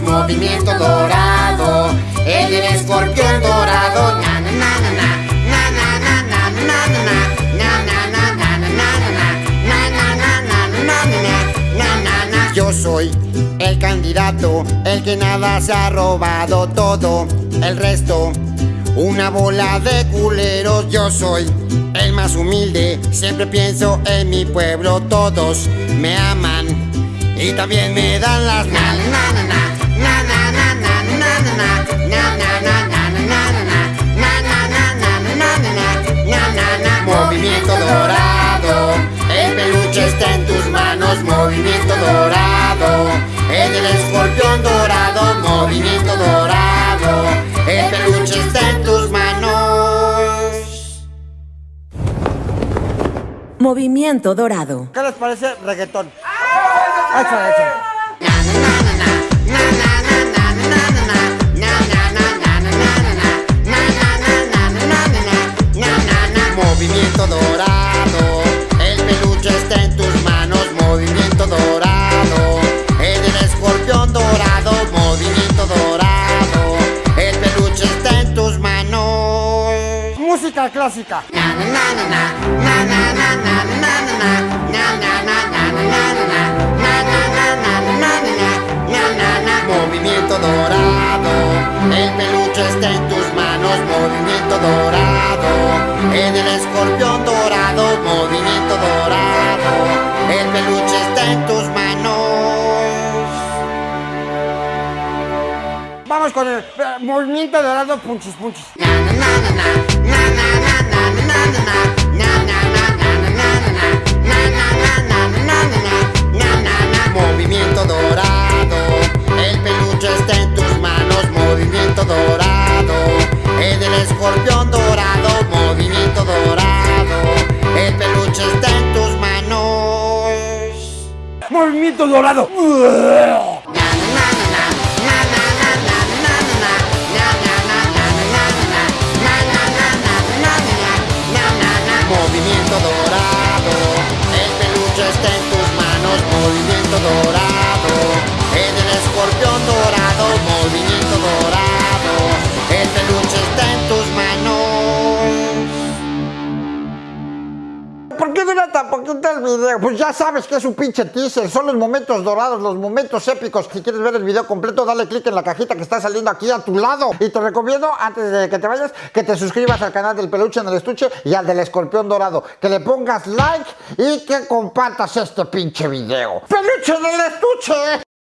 movimiento dorado, el del escorpión dorado. Na, na, na, na, na. Na, na, na, na, na, na, na. Yo soy el candidato, el que nada se ha robado todo, el resto. Una bola de culeros, yo soy el más humilde. Siempre pienso en mi pueblo, todos me aman y también me dan las na na na na está en tus manos, movimiento dorado, el del escorpión dorado, movimiento dorado, el peluche está en tus manos. Movimiento dorado. ¿Qué les parece reggaetón? Échale, échale. Música clásica. Movimiento dorado, el peluche está en tus manos, movimiento dorado, el del escorpión dorado, movimiento Vamos con el eh, movimiento dorado punchis punchis. Movimiento dorado, el peluche está en tus manos, movimiento dorado, el del escorpión dorado, movimiento dorado, el peluche está en tus manos. Movimiento dorado. ¿Por qué dura tan poquito el video? Pues ya sabes que es un pinche teaser, son los momentos dorados, los momentos épicos. Si quieres ver el video completo, dale click en la cajita que está saliendo aquí a tu lado. Y te recomiendo, antes de que te vayas, que te suscribas al canal del peluche en el estuche y al del escorpión dorado. Que le pongas like y que compartas este pinche video. ¡Peluche en el estuche!